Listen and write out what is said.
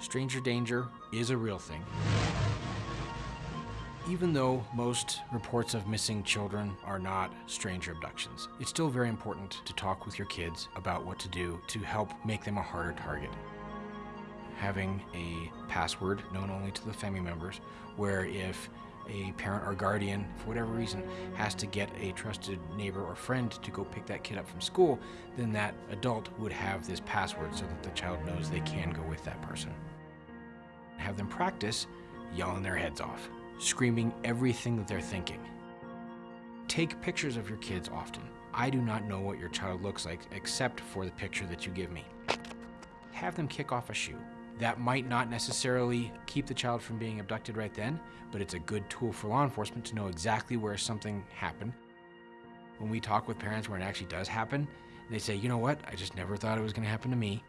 Stranger danger is a real thing. Even though most reports of missing children are not stranger abductions, it's still very important to talk with your kids about what to do to help make them a harder target. Having a password known only to the family members, where if a parent or guardian, for whatever reason, has to get a trusted neighbor or friend to go pick that kid up from school, then that adult would have this password so that the child knows they can go with that person. Have them practice yelling their heads off, screaming everything that they're thinking. Take pictures of your kids often. I do not know what your child looks like except for the picture that you give me. Have them kick off a shoe. That might not necessarily keep the child from being abducted right then, but it's a good tool for law enforcement to know exactly where something happened. When we talk with parents where it actually does happen, they say, you know what, I just never thought it was gonna happen to me.